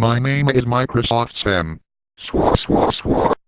My name is Microsoft Sam. Swa swa swa.